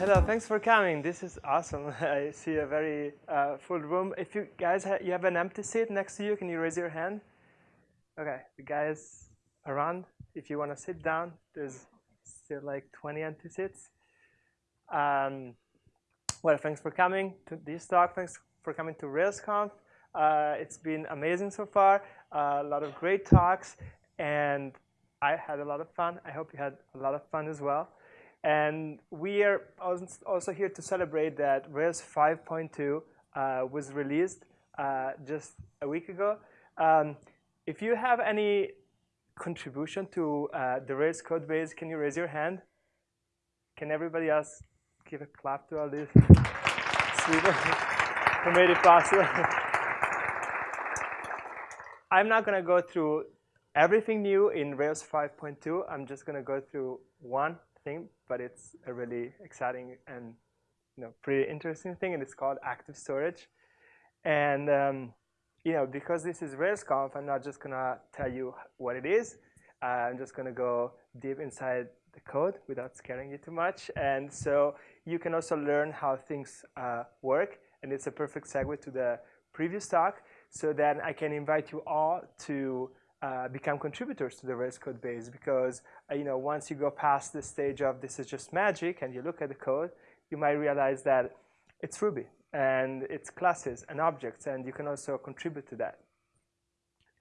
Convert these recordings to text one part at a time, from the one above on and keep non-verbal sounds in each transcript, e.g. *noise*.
Hello, thanks for coming. This is awesome. *laughs* I see a very uh, full room. If you guys ha you have an empty seat next to you, can you raise your hand? Okay, the guys around, if you want to sit down, there's still like 20 empty seats. Um, well, thanks for coming to this talk. Thanks for coming to RailsConf. Uh, it's been amazing so far. Uh, a lot of great talks, and I had a lot of fun. I hope you had a lot of fun as well. And we are also here to celebrate that Rails 5.2 uh, was released uh, just a week ago. Um, if you have any contribution to uh, the Rails code base, can you raise your hand? Can everybody else give a clap to all? Sweden *laughs* who made it possible. *laughs* I'm not going to go through everything new in Rails 5.2. I'm just going to go through one thing, but it's a really exciting and you know pretty interesting thing, and it's called active storage. And um, you know because this is RailsConf, I'm not just gonna tell you what it is. Uh, I'm just gonna go deep inside the code without scaring you too much. And so you can also learn how things uh, work, and it's a perfect segue to the previous talk. So then I can invite you all to uh, become contributors to the Rails code base because uh, you know once you go past the stage of this is just magic and you look at the code, you might realize that it's Ruby and it's classes and objects and you can also contribute to that.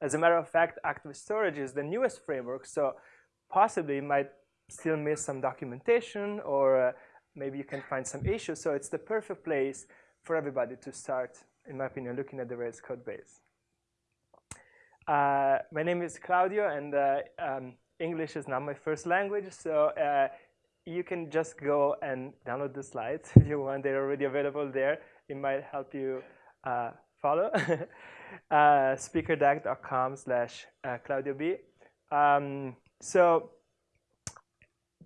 As a matter of fact, Active Storage is the newest framework, so possibly it might still miss some documentation or uh, maybe you can find some issues. So it's the perfect place for everybody to start, in my opinion, looking at the Rails code base. Uh, my name is Claudio, and uh, um, English is not my first language, so uh, you can just go and download the slides *laughs* if you want. They're already available there. It might help you uh, follow. *laughs* uh, speakerdeck.com slash uh, Claudio B. Um, so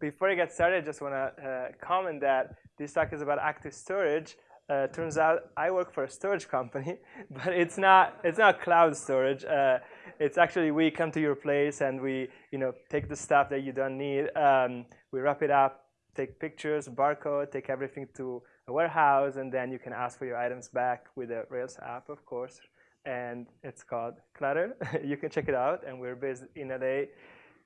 before I get started, I just want to comment that this talk is about active storage. Uh, turns out I work for a storage company, *laughs* but it's not it's not cloud storage. Uh, it's actually we come to your place and we you know take the stuff that you don't need. Um, we wrap it up, take pictures, barcode, take everything to a warehouse, and then you can ask for your items back with the Rails app, of course. And it's called Clutter. *laughs* you can check it out. And we're based in LA,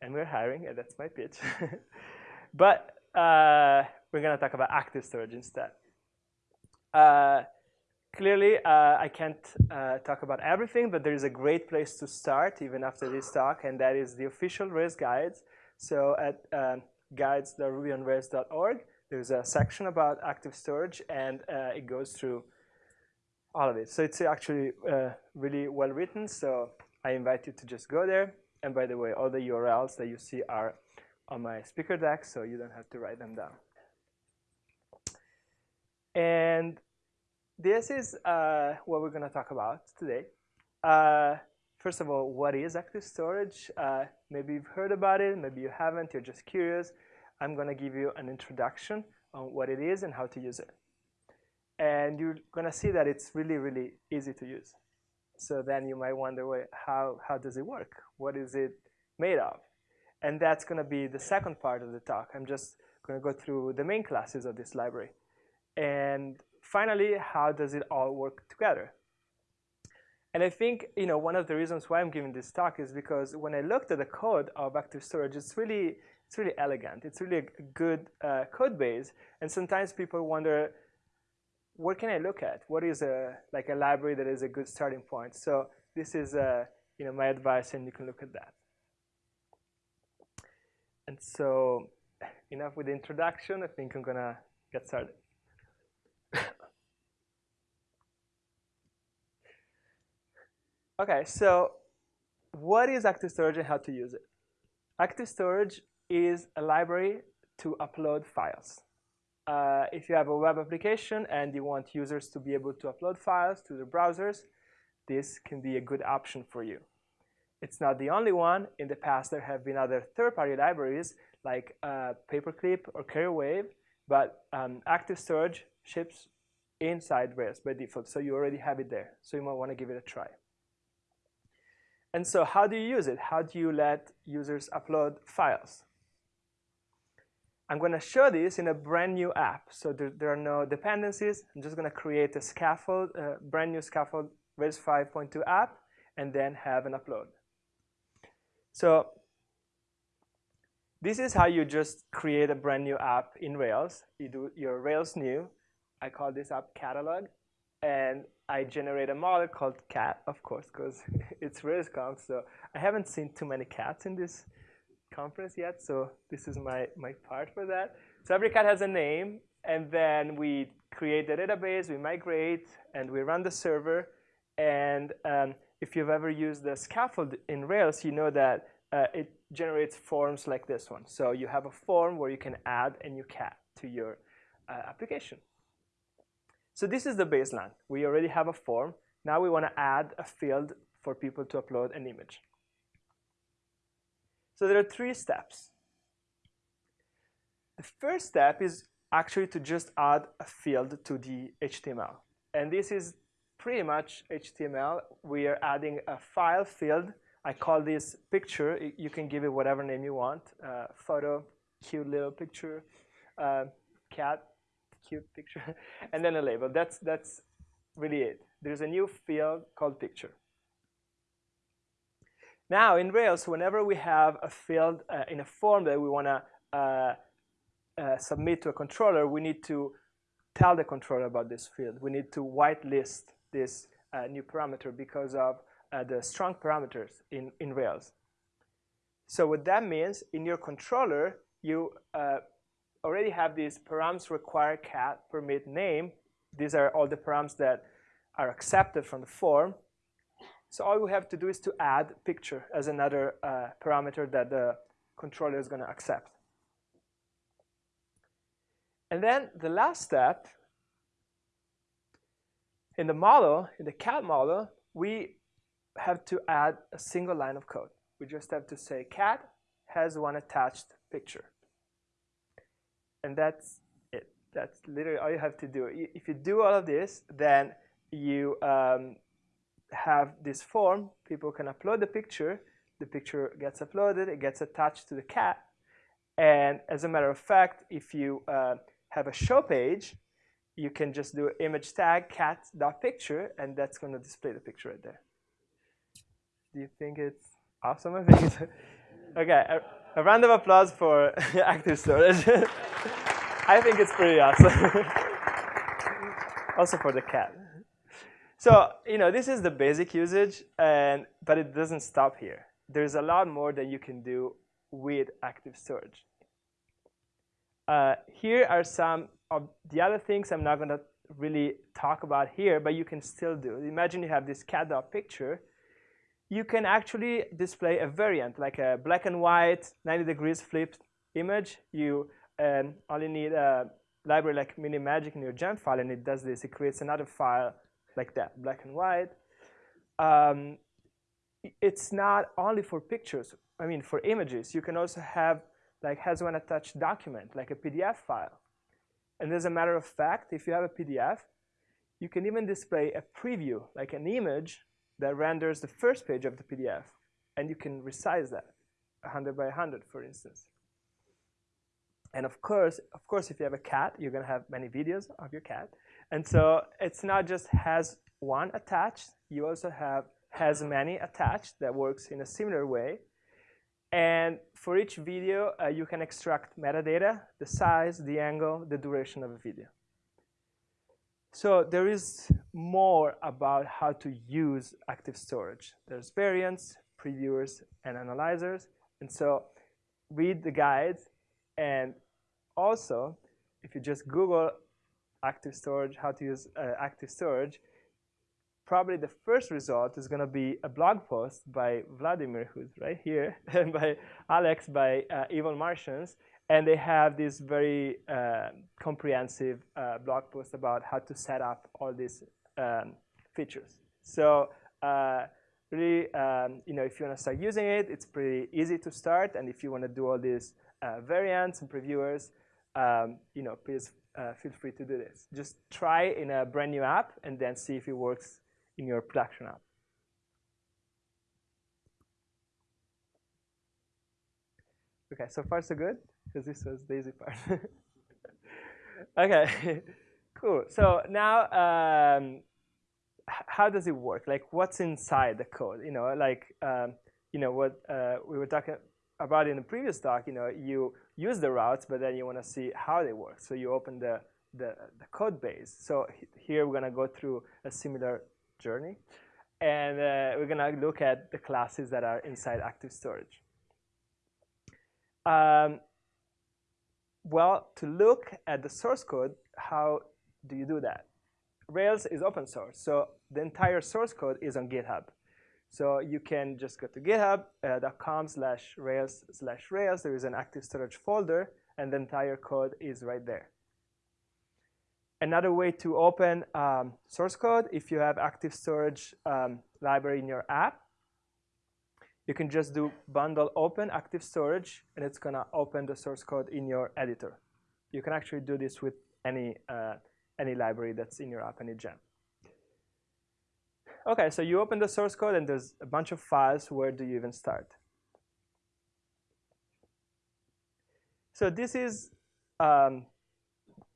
and we're hiring. And that's my pitch. *laughs* but uh, we're going to talk about active storage instead. Uh, clearly, uh, I can't uh, talk about everything, but there is a great place to start even after this talk, and that is the official Rails guides. So at um, guides.rubyonrails.org, there's a section about active storage, and uh, it goes through all of it. So it's actually uh, really well written, so I invite you to just go there. And by the way, all the URLs that you see are on my speaker deck, so you don't have to write them down. And this is uh, what we're going to talk about today. Uh, first of all, what is active storage? Uh, maybe you've heard about it, maybe you haven't, you're just curious. I'm going to give you an introduction on what it is and how to use it. And you're going to see that it's really, really easy to use. So then you might wonder, wait, how, how does it work? What is it made of? And that's going to be the second part of the talk. I'm just going to go through the main classes of this library. And finally, how does it all work together? And I think you know one of the reasons why I'm giving this talk is because when I looked at the code of Active Storage, it's really it's really elegant. It's really a good uh, code base. And sometimes people wonder, what can I look at? What is a like a library that is a good starting point? So this is uh, you know my advice, and you can look at that. And so enough with the introduction. I think I'm gonna get started. Okay, so what is Active Storage and how to use it? Active Storage is a library to upload files. Uh, if you have a web application and you want users to be able to upload files to their browsers, this can be a good option for you. It's not the only one. In the past, there have been other third-party libraries like uh, Paperclip or CarrierWave, but um, Active Storage ships inside Rails by default, so you already have it there. So you might want to give it a try. And so how do you use it? How do you let users upload files? I'm going to show this in a brand new app. So there, there are no dependencies. I'm just going to create a scaffold, a brand new scaffold Rails 5.2 app, and then have an upload. So this is how you just create a brand new app in Rails. You do your Rails new. I call this app catalog. And I generate a model called cat, of course, because *laughs* it's RailsConf. So I haven't seen too many cats in this conference yet. So this is my, my part for that. So every cat has a name. And then we create the database, we migrate, and we run the server. And um, if you've ever used the scaffold in Rails, you know that uh, it generates forms like this one. So you have a form where you can add a new cat to your uh, application. So this is the baseline. We already have a form. Now we want to add a field for people to upload an image. So there are three steps. The first step is actually to just add a field to the HTML. And this is pretty much HTML. We are adding a file field I call this picture. You can give it whatever name you want. Uh, photo, cute little picture, uh, cat, cute picture, *laughs* and then a label. That's, that's really it. There's a new field called picture. Now in Rails, whenever we have a field uh, in a form that we want to uh, uh, submit to a controller, we need to tell the controller about this field. We need to whitelist this uh, new parameter because of uh, the strong parameters in, in Rails. So what that means, in your controller, you uh, already have these params require cat permit name. These are all the params that are accepted from the form. So all we have to do is to add picture as another uh, parameter that the controller is going to accept. And then the last step, in the model, in the cat model, we have to add a single line of code. We just have to say cat has one attached picture. And that's it. That's literally all you have to do. If you do all of this, then you um, have this form. People can upload the picture. The picture gets uploaded. It gets attached to the cat. And as a matter of fact, if you uh, have a show page, you can just do image tag cat.picture, and that's going to display the picture right there. Do you think it's awesome? I think it's okay. A, a round of applause for *laughs* active storage. *laughs* I think it's pretty awesome. *laughs* also for the cat. So you know this is the basic usage, and but it doesn't stop here. There's a lot more that you can do with active storage. Uh, here are some of the other things I'm not going to really talk about here, but you can still do. Imagine you have this cat dog picture you can actually display a variant, like a black and white, 90 degrees flipped image. You um, only need a library like Minimagick in your gem file, and it does this. It creates another file like that, black and white. Um, it's not only for pictures. I mean, for images. You can also have like has one attached document, like a PDF file. And as a matter of fact, if you have a PDF, you can even display a preview, like an image that renders the first page of the PDF. And you can resize that 100 by 100, for instance. And of course, of course, if you have a cat, you're going to have many videos of your cat. And so it's not just has one attached. You also have has many attached that works in a similar way. And for each video, uh, you can extract metadata, the size, the angle, the duration of a video. So there is more about how to use active storage. There's variants, previewers, and analyzers. And so read the guides. And also, if you just Google active storage, how to use uh, active storage, probably the first result is going to be a blog post by Vladimir, who's right here, *laughs* and by Alex, by uh, Evil Martians, and they have this very uh, comprehensive uh, blog post about how to set up all these um, features. So uh, really, um, you know, if you want to start using it, it's pretty easy to start. And if you want to do all these uh, variants and previewers, um, you know, please uh, feel free to do this. Just try in a brand new app and then see if it works in your production app. Okay, so far so good. because this was the easy part. *laughs* okay, *laughs* cool. So now, um, how does it work? Like, what's inside the code? You know, like, um, you know, what uh, we were talking about in the previous talk. You know, you use the routes, but then you want to see how they work. So you open the the, the code base. So here we're gonna go through a similar journey, and uh, we're gonna look at the classes that are inside Active Storage. Um, well, to look at the source code, how do you do that? Rails is open source, so the entire source code is on GitHub. So you can just go to github.com uh, slash rails slash rails. There is an active storage folder, and the entire code is right there. Another way to open um, source code, if you have active storage um, library in your app, you can just do bundle open active storage, and it's going to open the source code in your editor. You can actually do this with any, uh, any library that's in your app, any gem. OK, so you open the source code, and there's a bunch of files. Where do you even start? So this is, um,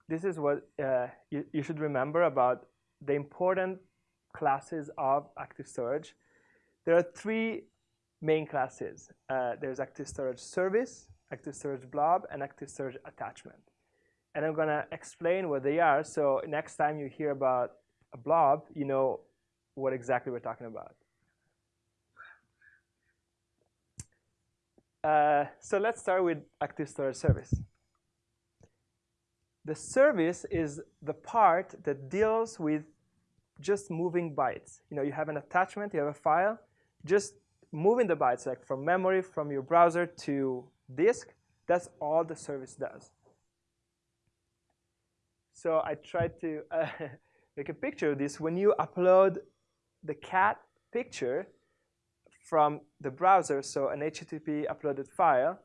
this is what uh, you, you should remember about the important classes of Active Storage. There are three main classes. Uh, there's Active Storage Service, Active Storage Blob, and Active Storage Attachment. And I'm going to explain what they are, so next time you hear about a blob, you know what exactly we're talking about. Uh, so let's start with Active Storage Service. The service is the part that deals with just moving bytes. You know, you have an attachment, you have a file, just moving the bytes like from memory from your browser to disk, that's all the service does. So I tried to uh, *laughs* make a picture of this. When you upload the cat picture from the browser, so an HTTP uploaded file,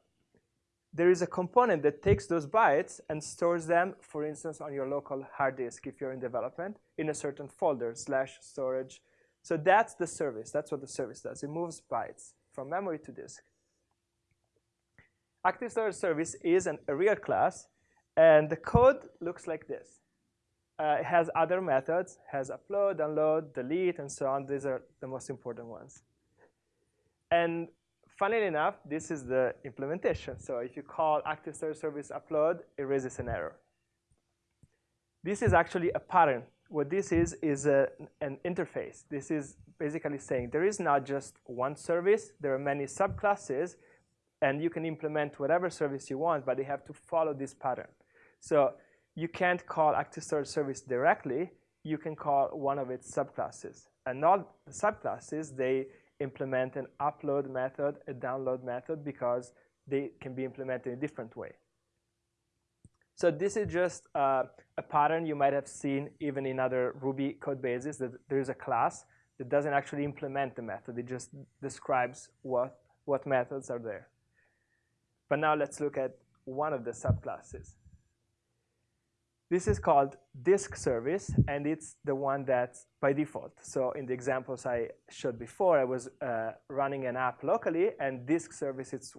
there is a component that takes those bytes and stores them, for instance, on your local hard disk if you're in development, in a certain folder, slash storage, so that's the service. That's what the service does. It moves bytes from memory to disk. Active Storage Service is an, a real class, and the code looks like this. Uh, it has other methods, has upload, download, delete, and so on. These are the most important ones. And funnily enough, this is the implementation. So if you call Active Storage Service upload, it raises an error. This is actually a pattern what this is is a, an interface. This is basically saying there is not just one service. There are many subclasses, and you can implement whatever service you want, but they have to follow this pattern. So you can't call Active Storage Service directly. You can call one of its subclasses. And all the subclasses, they implement an upload method, a download method, because they can be implemented in a different way. So this is just uh, a pattern you might have seen even in other Ruby code bases that there is a class that doesn't actually implement the method. It just describes what, what methods are there. But now let's look at one of the subclasses. This is called disk service, and it's the one that's by default. So in the examples I showed before, I was uh, running an app locally, and disk service is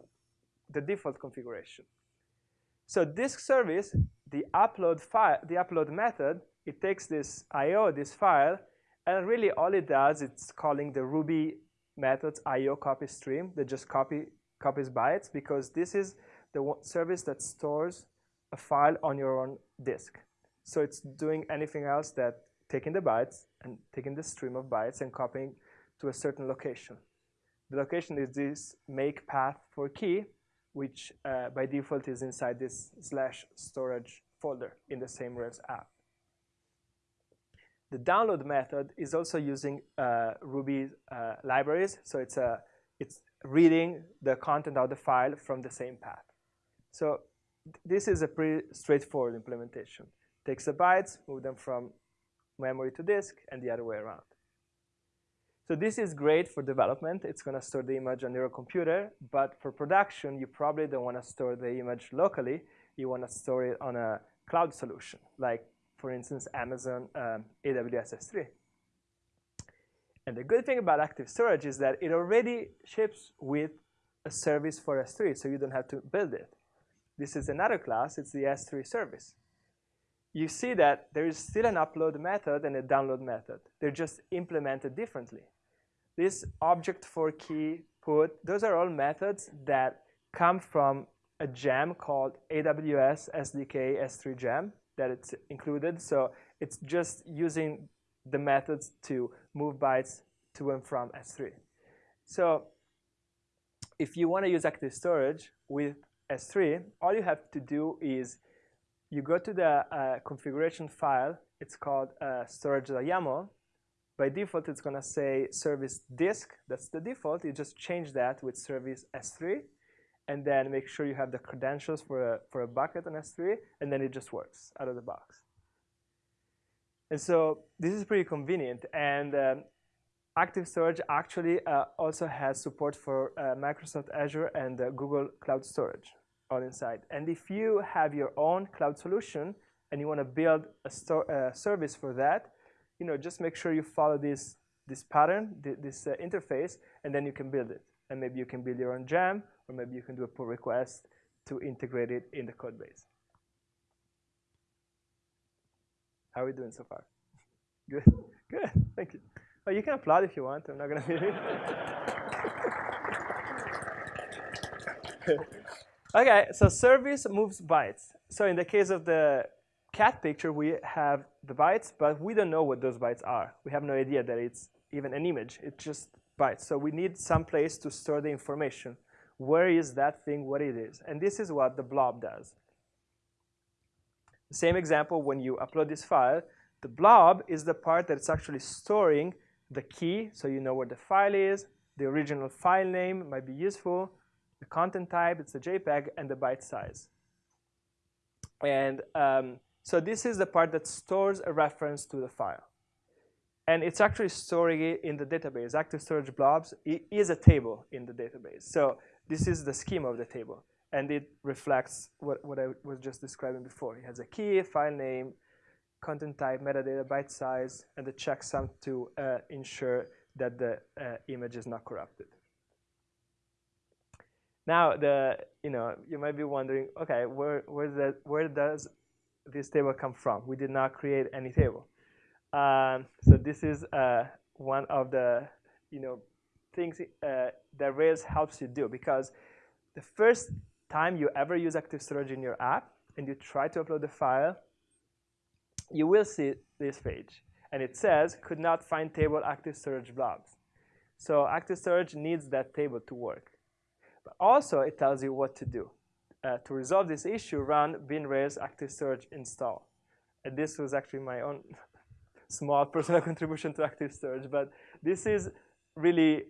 the default configuration. So disk service, the upload file, the upload method, it takes this IO, this file, and really all it does, it's calling the Ruby methods IO copy stream that just copy copies bytes because this is the service that stores a file on your own disk. So it's doing anything else that taking the bytes and taking the stream of bytes and copying to a certain location. The location is this make path for key, which uh, by default is inside this slash storage folder in the same Rails app. The download method is also using uh, Ruby uh, libraries, so it's, a, it's reading the content of the file from the same path. So this is a pretty straightforward implementation. Takes the bytes, move them from memory to disk, and the other way around. So this is great for development. It's going to store the image on your computer. But for production, you probably don't want to store the image locally. You want to store it on a cloud solution, like, for instance, Amazon um, AWS S3. And the good thing about Active Storage is that it already ships with a service for S3, so you don't have to build it. This is another class. It's the S3 service. You see that there is still an upload method and a download method. They're just implemented differently. This object for key put, those are all methods that come from a gem called AWS SDK S3 gem that it's included. So it's just using the methods to move bytes to and from S3. So if you want to use active storage with S3, all you have to do is you go to the uh, configuration file. It's called uh, storage.yaml. By default, it's going to say service disk. That's the default. You just change that with service S3 and then make sure you have the credentials for a, for a bucket on S3, and then it just works out of the box. And so this is pretty convenient. And um, Active Storage actually uh, also has support for uh, Microsoft Azure and uh, Google Cloud Storage all inside. And if you have your own cloud solution and you want to build a uh, service for that, you know, just make sure you follow this, this pattern, this uh, interface, and then you can build it. And maybe you can build your own gem, or maybe you can do a pull request to integrate it in the code base. How are we doing so far? *laughs* Good, good, thank you. Oh, you can applaud if you want. I'm not gonna be. okay, so service moves bytes. So in the case of the cat picture, we have the bytes, but we don't know what those bytes are. We have no idea that it's even an image. It's just bytes. So we need some place to store the information. Where is that thing, what it is? And this is what the blob does. Same example, when you upload this file, the blob is the part that's actually storing the key, so you know where the file is, the original file name might be useful, the content type, it's a JPEG, and the byte size. And um, so this is the part that stores a reference to the file. And it's actually storing it in the database. Active Storage Blobs is a table in the database. So this is the schema of the table. And it reflects what, what I was just describing before. It has a key, file name, content type, metadata, byte size, and the checksum to uh, ensure that the uh, image is not corrupted. Now, the you know you might be wondering, okay, where where where does this table come from? We did not create any table. Um, so this is uh, one of the you know things uh, that Rails helps you do because the first time you ever use Active Storage in your app and you try to upload the file, you will see this page. And it says, could not find table active storage blobs. So active storage needs that table to work. But also, it tells you what to do. Uh, to resolve this issue, run bin rails active storage install. And this was actually my own *laughs* small personal *laughs* contribution to active storage. But this is really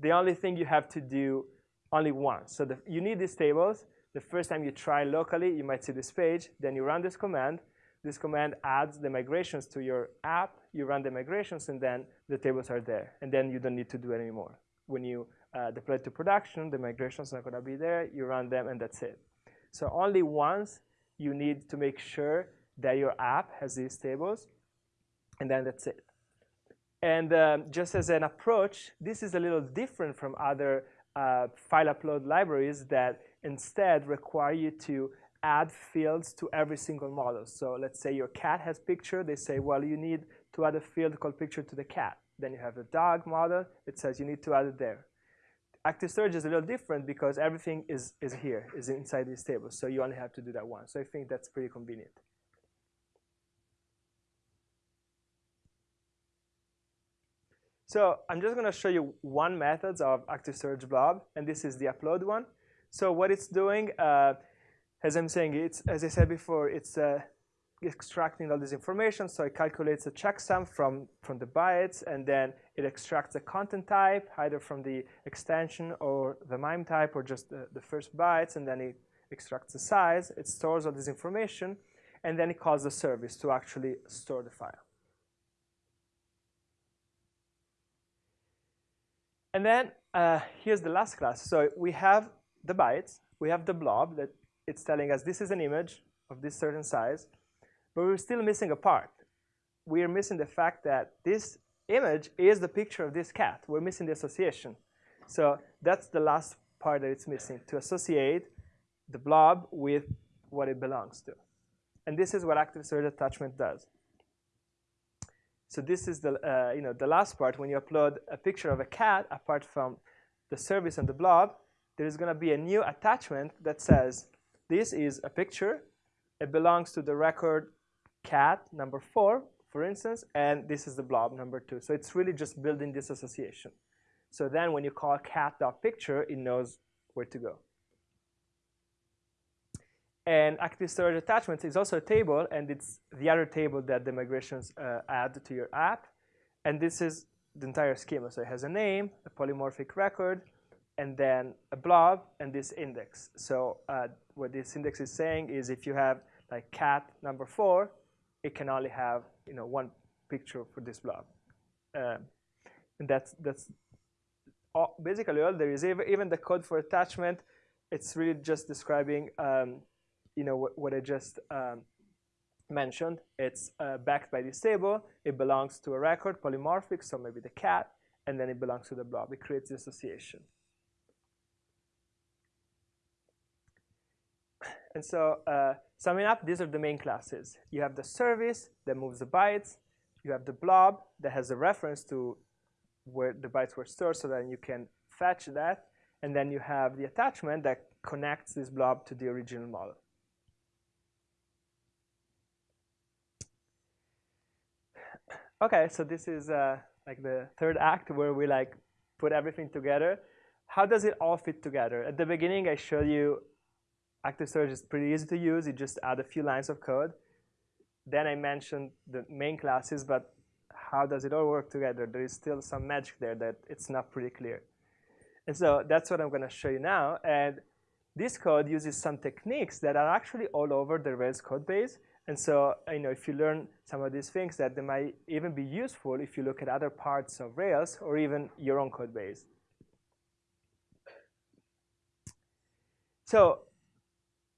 the only thing you have to do only once. So the, you need these tables. The first time you try locally, you might see this page. Then you run this command. This command adds the migrations to your app. You run the migrations, and then the tables are there. And then you don't need to do it anymore. When you uh, deploy to production, the migrations are going to be there. You run them, and that's it. So only once you need to make sure that your app has these tables, and then that's it. And um, just as an approach, this is a little different from other uh, file upload libraries that instead require you to add fields to every single model. So let's say your cat has picture. They say, well, you need to add a field called picture to the cat. Then you have the dog model. It says you need to add it there. Active storage is a little different because everything is, is here, is inside these tables. So you only have to do that once. So I think that's pretty convenient. So I'm just going to show you one method of Active Storage Blob, and this is the upload one. So what it's doing, uh, as I'm saying, it's as I said before, it's uh, extracting all this information. So it calculates a checksum from from the bytes, and then it extracts the content type, either from the extension or the MIME type, or just the, the first bytes, and then it extracts the size. It stores all this information, and then it calls the service to actually store the file. And then uh, here's the last class. So we have the bytes. We have the blob that it's telling us this is an image of this certain size. But we're still missing a part. We are missing the fact that this image is the picture of this cat. We're missing the association. So that's the last part that it's missing, to associate the blob with what it belongs to. And this is what active storage attachment does. So this is the, uh, you know, the last part. When you upload a picture of a cat, apart from the service and the blob, there is going to be a new attachment that says, this is a picture. It belongs to the record cat number four, for instance, and this is the blob number two. So it's really just building this association. So then when you call cat.picture, it knows where to go. And active storage attachments is also a table, and it's the other table that the migrations uh, add to your app. And this is the entire schema. So it has a name, a polymorphic record, and then a blob, and this index. So uh, what this index is saying is if you have like cat number four, it can only have you know one picture for this blob. Um, and that's that's all, basically all there is. Even the code for attachment, it's really just describing um, you know what, what I just um, mentioned. It's uh, backed by this table. It belongs to a record, polymorphic, so maybe the cat, and then it belongs to the blob. It creates the association. And so uh, summing up, these are the main classes. You have the service that moves the bytes. You have the blob that has a reference to where the bytes were stored so that you can fetch that. And then you have the attachment that connects this blob to the original model. Okay, so this is uh, like the third act where we like put everything together. How does it all fit together? At the beginning, I showed you active storage is pretty easy to use. You just add a few lines of code. Then I mentioned the main classes, but how does it all work together? There is still some magic there that it's not pretty clear. And so that's what I'm going to show you now. And this code uses some techniques that are actually all over the Rails code base. And so, you know, if you learn some of these things, that they might even be useful if you look at other parts of Rails or even your own code base. So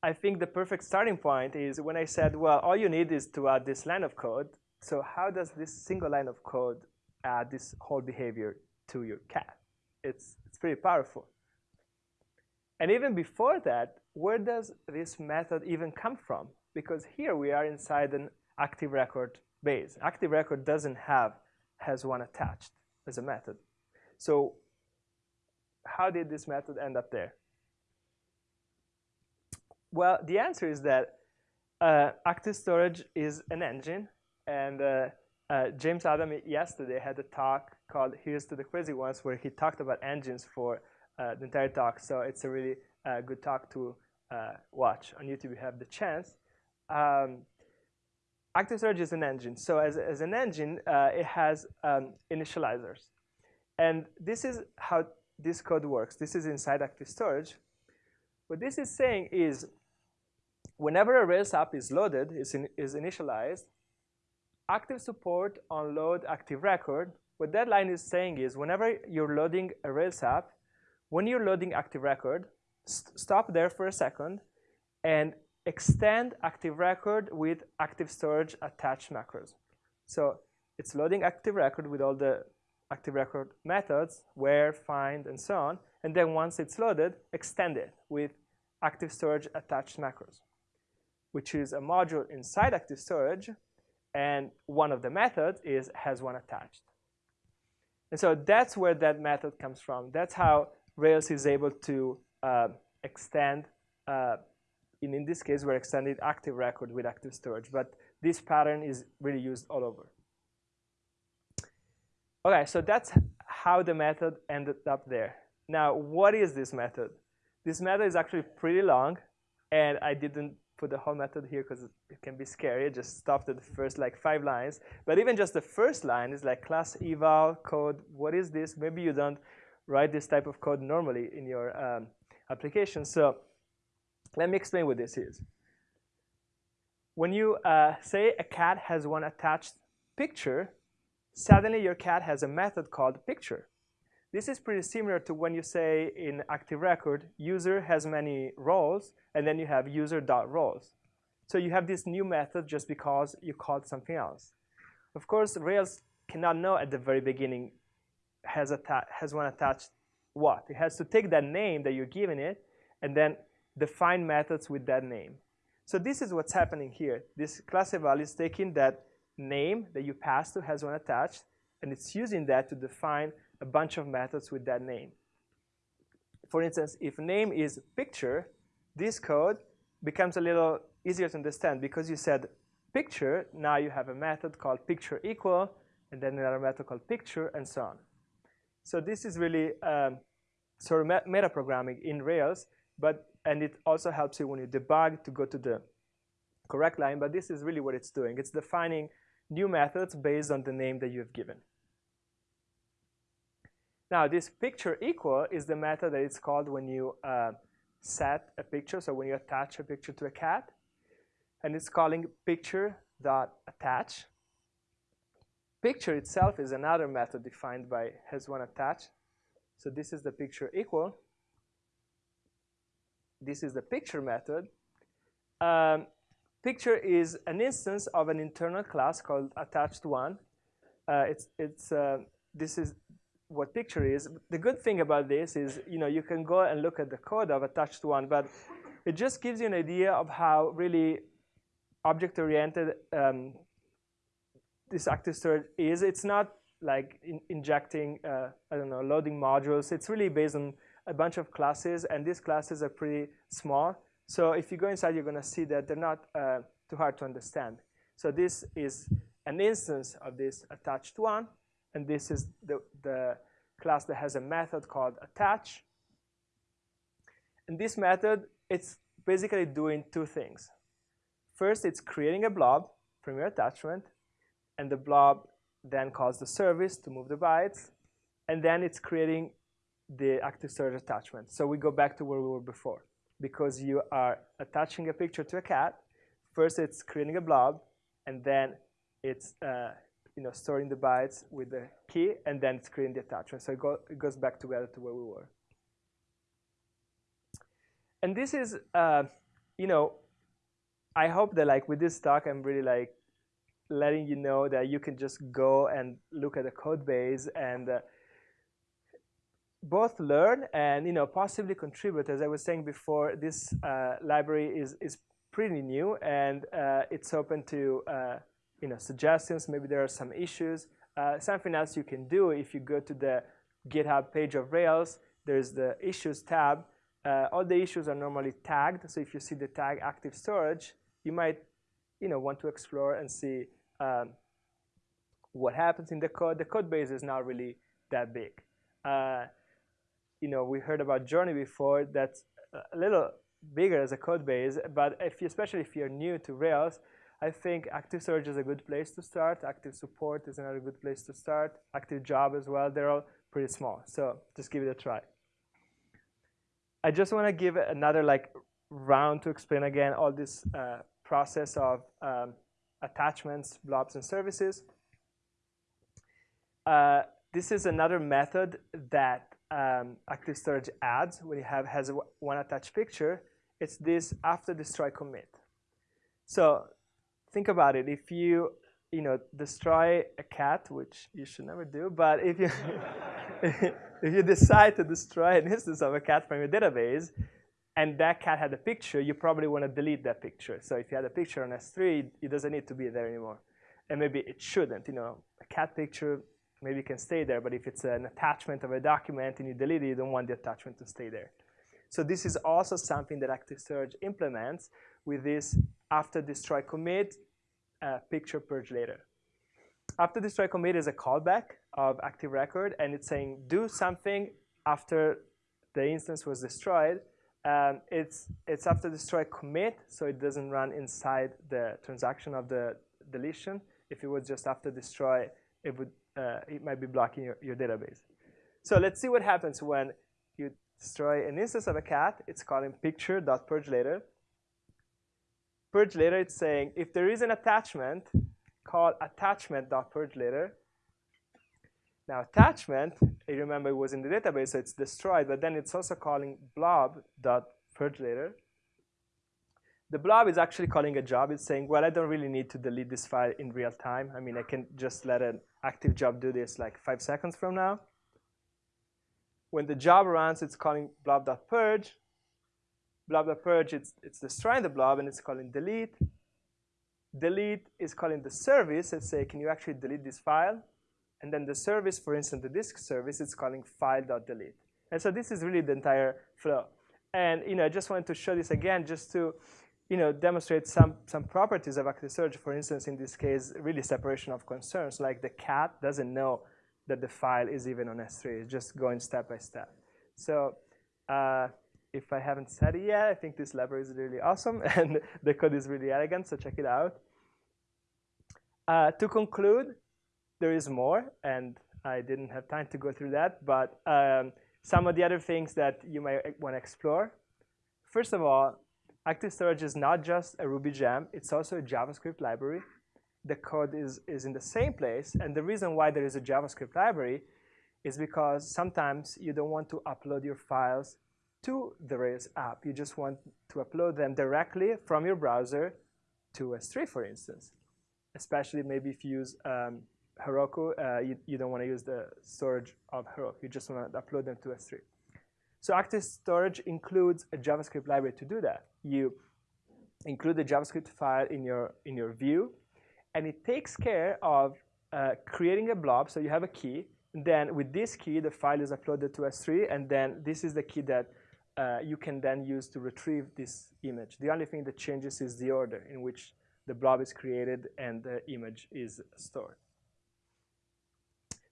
I think the perfect starting point is when I said, well, all you need is to add this line of code. So how does this single line of code add this whole behavior to your cat? It's, it's pretty powerful. And even before that, where does this method even come from? because here we are inside an active record base. Active record doesn't have has one attached as a method. So how did this method end up there? Well, the answer is that uh, active storage is an engine. And uh, uh, James Adam yesterday had a talk called Here's to the Crazy Ones where he talked about engines for uh, the entire talk. So it's a really uh, good talk to uh, watch on YouTube you have the chance um, Active Storage is an engine. So as, as an engine, it has um, initializers. And this is how this code works. This is inside Active Storage. What this is saying is whenever a Rails app is loaded, is, in, is initialized, active support on load active record, what that line is saying is whenever you're loading a Rails app, when you're loading active record, st stop there for a second and extend active record with active storage attached macros. So it's loading active record with all the active record methods, where, find, and so on. And then once it's loaded, extend it with active storage attached macros, which is a module inside active storage. And one of the methods is has one attached. And so that's where that method comes from. That's how Rails is able to uh, extend uh, in, in this case, we're extending active record with active storage, but this pattern is really used all over. Okay, so that's how the method ended up there. Now, what is this method? This method is actually pretty long, and I didn't put the whole method here because it can be scary. Just stopped at the first like five lines. But even just the first line is like class eval code. What is this? Maybe you don't write this type of code normally in your um, application. So let me explain what this is. When you uh, say a cat has one attached picture, suddenly your cat has a method called picture. This is pretty similar to when you say in active record, user has many roles, and then you have user.roles. So you have this new method just because you called something else. Of course, Rails cannot know at the very beginning has, has one attached what. It has to take that name that you're giving it and then define methods with that name. So this is what's happening here. This class eval is taking that name that you pass to has one attached, and it's using that to define a bunch of methods with that name. For instance, if name is picture, this code becomes a little easier to understand because you said picture, now you have a method called picture equal, and then another method called picture, and so on. So this is really um, sort of meta programming in Rails, but and it also helps you when you debug to go to the correct line, but this is really what it's doing. It's defining new methods based on the name that you have given. Now, this picture equal is the method that it's called when you uh, set a picture, so when you attach a picture to a cat, and it's calling picture.attach. Picture itself is another method defined by has one attach. So this is the picture equal. This is the picture method. Um, picture is an instance of an internal class called attached one. Uh, it's it's uh, this is what picture is. The good thing about this is you know you can go and look at the code of attached one, but it just gives you an idea of how really object-oriented um, this active storage is. It's not like in injecting, uh, I don't know, loading modules. It's really based on a bunch of classes, and these classes are pretty small. So if you go inside, you're going to see that they're not uh, too hard to understand. So this is an instance of this attached one, and this is the, the class that has a method called attach. And this method, it's basically doing two things. First, it's creating a blob from your attachment, and the blob then calls the service to move the bytes, and then it's creating the active storage attachment. So we go back to where we were before. Because you are attaching a picture to a cat, first it's creating a blob, and then it's uh, you know, storing the bytes with the key, and then it's creating the attachment. So it, go, it goes back together to where we were. And this is, uh, you know, I hope that like with this talk, I'm really like letting you know that you can just go and look at the code base and uh, both learn and you know possibly contribute. As I was saying before, this uh, library is is pretty new and uh, it's open to uh, you know suggestions. Maybe there are some issues. Uh, something else you can do if you go to the GitHub page of Rails. There's the issues tab. Uh, all the issues are normally tagged. So if you see the tag active storage, you might you know, want to explore and see um, what happens in the code. The code base is not really that big. Uh, you know, we heard about Journey before. That's a little bigger as a code base, but if you, especially if you're new to Rails, I think Active Storage is a good place to start. Active Support is another good place to start. Active Job as well. They're all pretty small, so just give it a try. I just want to give another like round to explain again all this uh, process of um, attachments, blobs, and services. Uh, this is another method that um, Active Storage adds when you have has one attached picture. It's this after destroy commit. So think about it. If you you know destroy a cat, which you should never do, but if you *laughs* if you decide to destroy an instance of a cat from your database, and that cat had a picture, you probably want to delete that picture. So if you had a picture on S3, it doesn't need to be there anymore. And maybe it shouldn't. You know, a cat picture maybe can stay there, but if it's an attachment of a document and you delete it, you don't want the attachment to stay there. So this is also something that Active implements with this after destroy commit, uh, picture purge later. After destroy commit is a callback of Active Record, and it's saying do something after the instance was destroyed, um, it's, it's after destroy commit, so it doesn't run inside the transaction of the deletion. If it was just after destroy, it, would, uh, it might be blocking your, your database. So let's see what happens when you destroy an instance of a cat. It's calling picture.purge later. Purge later, it's saying if there is an attachment, call attachment.purge later. Now attachment, you remember it was in the database, so it's destroyed, but then it's also calling blob.purge later. The blob is actually calling a job. It's saying, well, I don't really need to delete this file in real time. I mean, I can just let an active job do this like five seconds from now. When the job runs, it's calling blob.purge. blob.purge, it's, it's destroying the blob, and it's calling delete. Delete is calling the service and say, can you actually delete this file? And then the service, for instance, the disk service, is calling file.delete. And so this is really the entire flow. And you know, I just wanted to show this again just to you know, demonstrate some, some properties of active storage. For instance, in this case, really separation of concerns, like the cat doesn't know that the file is even on S3. It's just going step by step. So uh, if I haven't said it yet, I think this library is really awesome, *laughs* and the code is really elegant, so check it out. Uh, to conclude, there is more, and I didn't have time to go through that, but um, some of the other things that you might want to explore. First of all, Active Storage is not just a Ruby gem, it's also a JavaScript library. The code is, is in the same place, and the reason why there is a JavaScript library is because sometimes you don't want to upload your files to the Rails app. You just want to upload them directly from your browser to S3, for instance. Especially maybe if you use um, Heroku, uh, you, you don't want to use the storage of Heroku. You just want to upload them to S3. So Active Storage includes a JavaScript library to do that. You include the JavaScript file in your, in your view, and it takes care of uh, creating a blob. So you have a key. And then with this key, the file is uploaded to S3, and then this is the key that uh, you can then use to retrieve this image. The only thing that changes is the order in which the blob is created and the image is stored.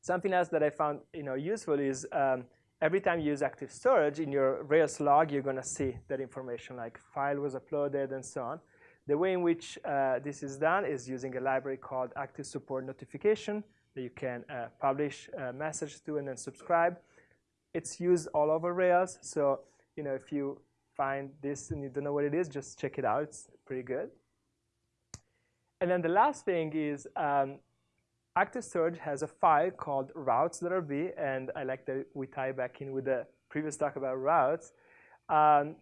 Something else that I found you know, useful is um, every time you use active storage in your Rails log, you're going to see that information like file was uploaded and so on. The way in which uh, this is done is using a library called Active Support Notification that you can uh, publish a message to and then subscribe. It's used all over Rails, so you know if you find this and you don't know what it is, just check it out. It's pretty good. And then the last thing is um, Active Storage has a file called routes.rb, and I like that we tie back in with the previous talk about routes. Um,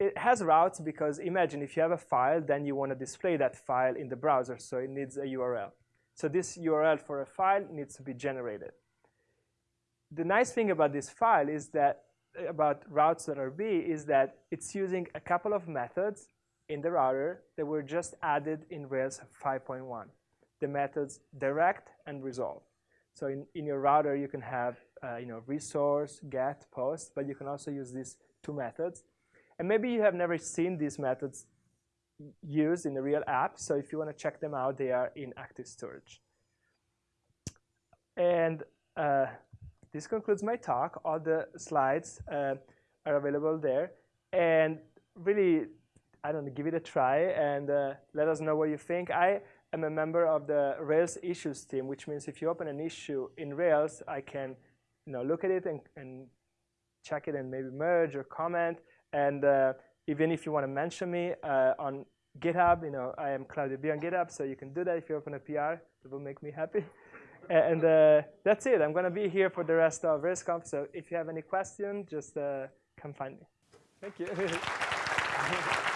it has routes because imagine if you have a file, then you want to display that file in the browser, so it needs a URL. So this URL for a file needs to be generated. The nice thing about this file is that about routes.rb is that it's using a couple of methods in the router that were just added in Rails 5.1 the methods direct and resolve. So in, in your router, you can have uh, you know, resource, get, post, but you can also use these two methods. And maybe you have never seen these methods used in a real app. So if you want to check them out, they are in active storage. And uh, this concludes my talk. All the slides uh, are available there. And really, I don't know, give it a try and uh, let us know what you think. I am a member of the Rails issues team, which means if you open an issue in Rails, I can you know, look at it and, and check it and maybe merge or comment. And uh, even if you want to mention me uh, on GitHub, you know, I am Claudio B on GitHub, so you can do that if you open a PR. It will make me happy. *laughs* and uh, that's it. I'm going to be here for the rest of RailsConf, so if you have any question, just uh, come find me. Thank you. *laughs*